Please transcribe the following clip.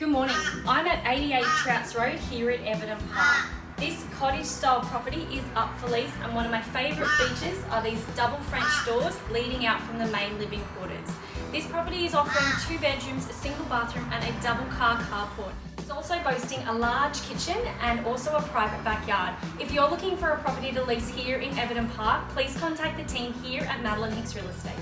Good morning. I'm at 88 Trouts Road here at Everton Park. This cottage style property is up for lease and one of my favourite features are these double French doors leading out from the main living quarters. This property is offering two bedrooms, a single bathroom and a double car carport. It's also boasting a large kitchen and also a private backyard. If you're looking for a property to lease here in Everton Park, please contact the team here at Madeline Hicks Real Estate.